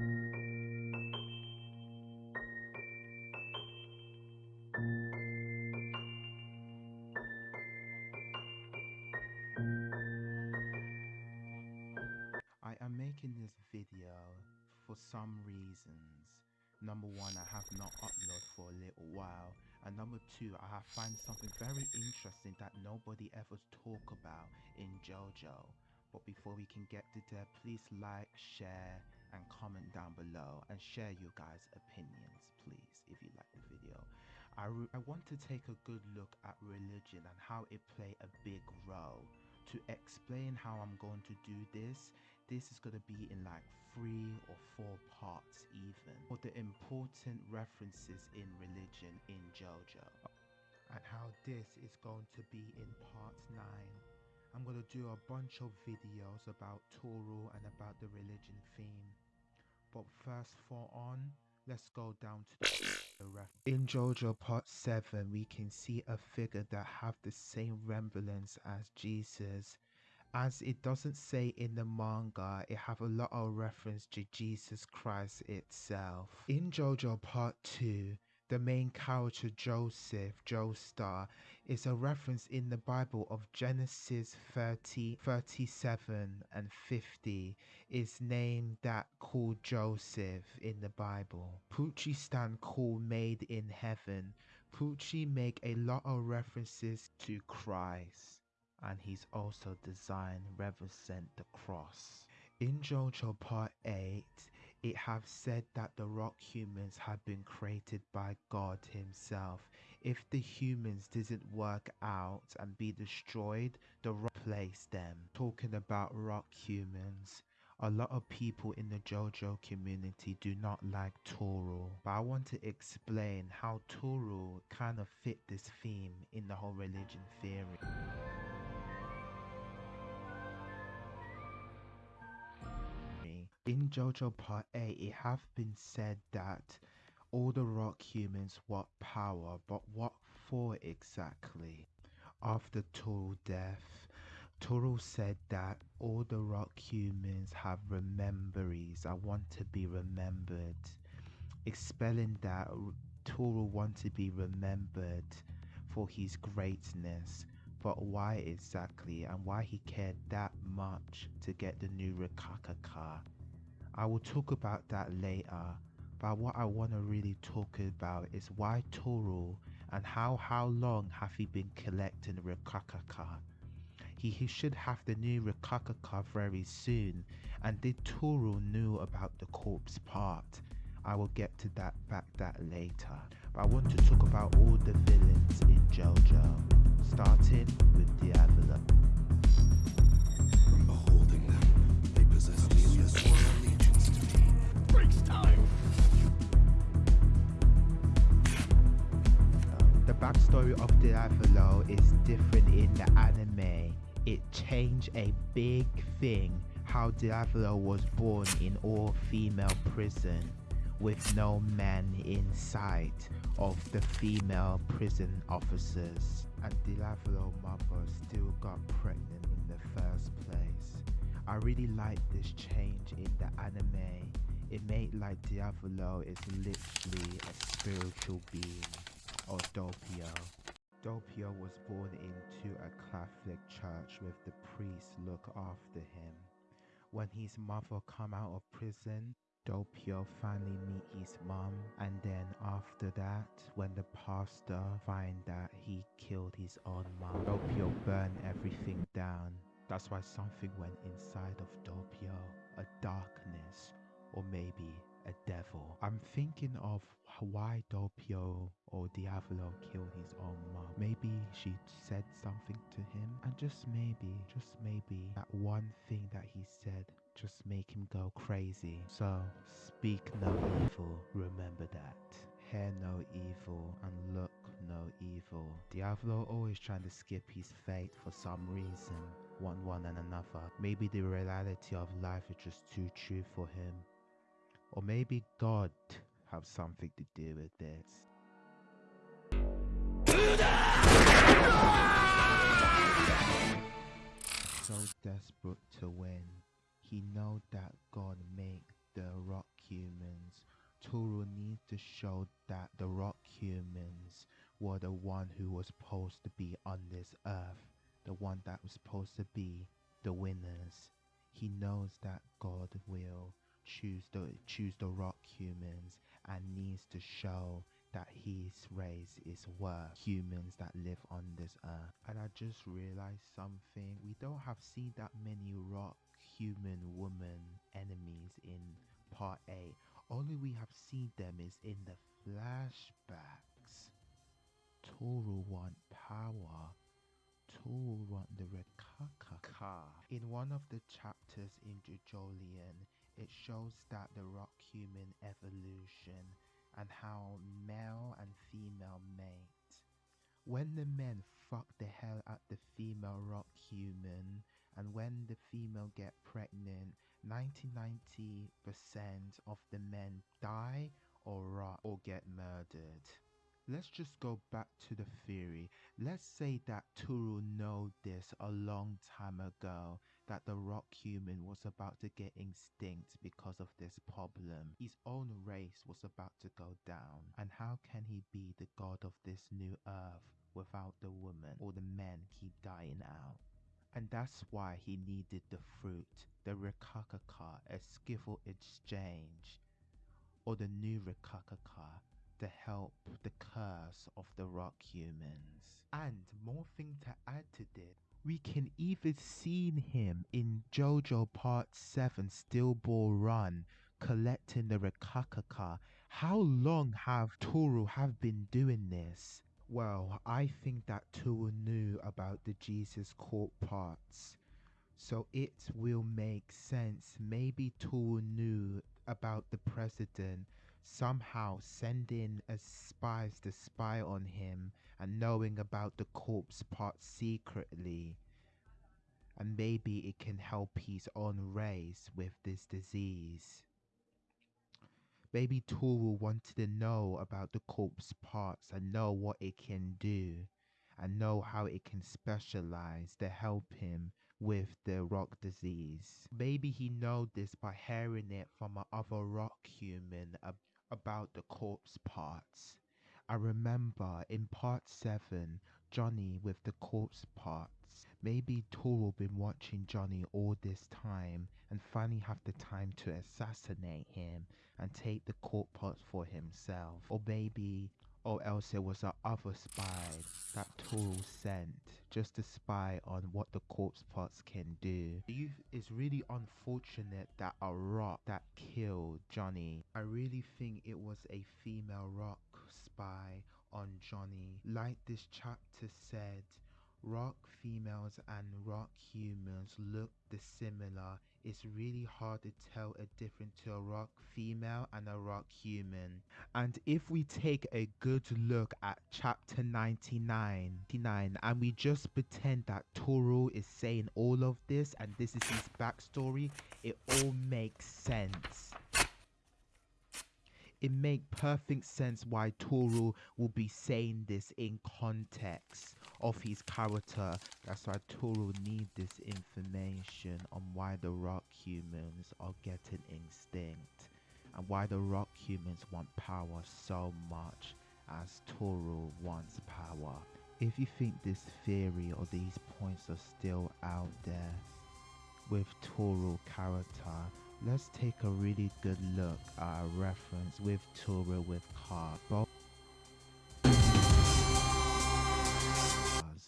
I am making this video for some reasons. Number one, I have not uploaded for a little while. And number two, I have found something very interesting that nobody ever talk about in JoJo. But before we can get to there, please like, share, and comment down below and share your guys' opinions, please, if you like the video. I, I want to take a good look at religion and how it play a big role. To explain how I'm going to do this, this is going to be in like three or four parts even for the important references in religion in JoJo and how this is going to be in part 9. I'm going to do a bunch of videos about Toru and about the religion theme. But first for on, let's go down to the ref. In JoJo part 7, we can see a figure that have the same resemblance as Jesus as it doesn't say in the manga it have a lot of reference to jesus christ itself in jojo part 2 the main character joseph joestar is a reference in the bible of genesis 30 37 and 50 is named that called joseph in the bible. Pucci stand called made in heaven. Pucci make a lot of references to christ and he's also designed represent the cross. In JoJo Part 8, it have said that the rock humans have been created by God himself. If the humans didn't work out and be destroyed, the rock placed them. Talking about rock humans, a lot of people in the JoJo community do not like Toru, but I want to explain how Toru kind of fit this theme in the whole religion theory. In JoJo Part 8, it have been said that all the rock humans want power, but what for exactly? After Toru's death, Toru said that all the rock humans have rememberies. I want to be remembered. Expelling that Toru want to be remembered for his greatness. But why exactly and why he cared that much to get the new Rokakaka? I will talk about that later, but what I want to really talk about is why Toru and how how long have he been collecting Rokakaka? He, he should have the new Rokakaka very soon, and did Toru knew about the corpse part? I will get to that back that later, but I want to talk about all the villains in JoJo, starting with Diavolo. Backstory of Diavolo is different in the anime. It changed a big thing how Diavolo was born in all-female prison with no man in sight of the female prison officers and Diavolo's mother still got pregnant in the first place. I really like this change in the anime it made like Diavolo is literally a spiritual being or Doppio. Doppio was born into a Catholic church with the priest look after him. When his mother come out of prison, Doppio finally meet his mom and then after that when the pastor find that he killed his own mom, Doppio burned everything down. That's why something went inside of Doppio, a darkness or maybe a devil. I'm thinking of why Doppio or Diavolo killed his own mom. Maybe she said something to him, and just maybe, just maybe, that one thing that he said just make him go crazy. So, speak no evil, remember that. Hear no evil and look no evil. Diavolo always trying to skip his fate for some reason, one one and another. Maybe the reality of life is just too true for him. Or maybe God have something to do with this. So desperate to win, he know that God make the rock humans. Toru needs to show that the rock humans were the one who was supposed to be on this earth, the one that was supposed to be the winners. He knows that God will choose the choose the rock humans and needs to show that his race is worth humans that live on this earth. And I just realized something. We don't have seen that many rock human woman enemies in part 8. Only we have seen them is in the flashbacks. Toru want power. Toru want the Rekaka. In one of the chapters in JoJolion, it shows that the rock human evolution and how male and female mate. When the men fuck the hell out the female rock human, and when the female get pregnant, 90-90% of the men die or rot or get murdered. Let's just go back to the theory. Let's say that Toru know this a long time ago that the rock human was about to get extinct because of this problem. His own race was about to go down. And how can he be the god of this new earth without the woman or the men keep dying out? And that's why he needed the fruit, the Rikakaka, a skiffle exchange, or the new Rikakaka to help the curse of the rock humans. And more thing to add to this, we can even see him in JoJo Part 7 Steel Ball Run collecting the Rikakaka. How long have Toru have been doing this? Well, I think that Toru knew about the Jesus Corpse parts. So it will make sense. Maybe Toru knew about the president somehow sending a spies to spy on him and knowing about the corpse part secretly. And maybe it can help his own race with this disease. Maybe Toru wanted to know about the corpse parts and know what it can do and know how it can specialize to help him with the rock disease. Maybe he know this by hearing it from another rock human ab- about the corpse parts. I remember in part 7, Johnny with the corpse parts. Maybe Toru been watching Johnny all this time and finally have the time to assassinate him and take the corpse parts for himself. Or maybe or else it was a other spy that Toru sent just to spy on what the corpse parts can do. It's really unfortunate that a rock that killed Johnny. I really think it was a female rock spy on Johnny. Like this chapter said, rock females and rock humans look dissimilar. It's really hard to tell a difference to a rock female and a rock human. And if we take a good look at chapter 99, 99 and we just pretend that Toru is saying all of this and this is his backstory, it all makes sense it make perfect sense why Toru will be saying this in context of his character. That's why Toru need this information on why the rock humans are getting extinct and why the rock humans want power so much as Toru wants power. If you think this theory or these points are still out there with Toru character, let's take a really good look at a reference with Toru with Car.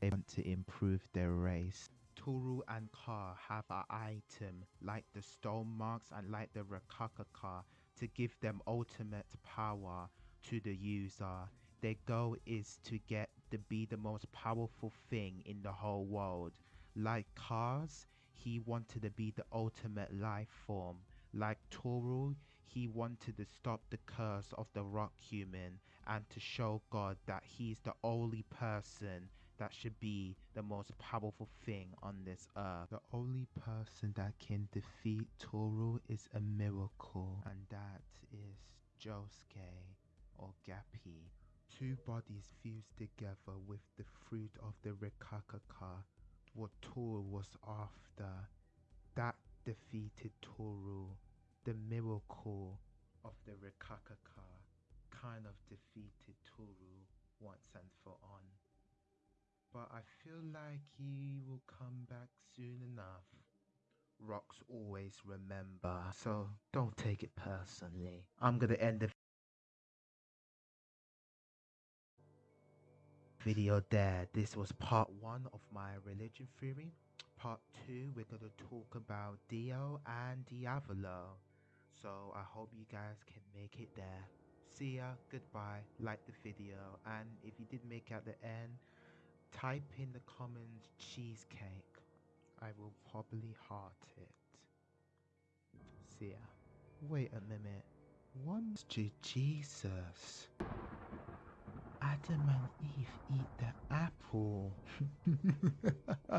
They want to improve their race. Toru and Car have an item like the stone mask and like the Rikakaka to give them ultimate power to the user. Their goal is to get to be the most powerful thing in the whole world. Like cars, he wanted to be the ultimate life form. Like Toru, he wanted to stop the curse of the rock human and to show God that he's the only person that should be the most powerful thing on this earth. The only person that can defeat Toru is a miracle, and that is Josuke or Gappy. Two bodies fused together with the fruit of the Rikakaka, what Toru was after. That defeated Toru. The miracle of the Rikakaka kind of defeated Toru once and for on. But I feel like he will come back soon enough. Rocks always remember, so don't take it personally. I'm gonna end the video there. This was part one of my religion theory. Part two, we're gonna talk about Dio and Diavolo. So I hope you guys can make it there. See ya, goodbye, like the video, and if you did make it at the end, type in the comments cheesecake. I will probably heart it. See ya. Wait a minute. One's to Jesus. Adam and Eve eat the apple.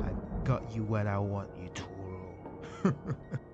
I got you what I want you, Toro.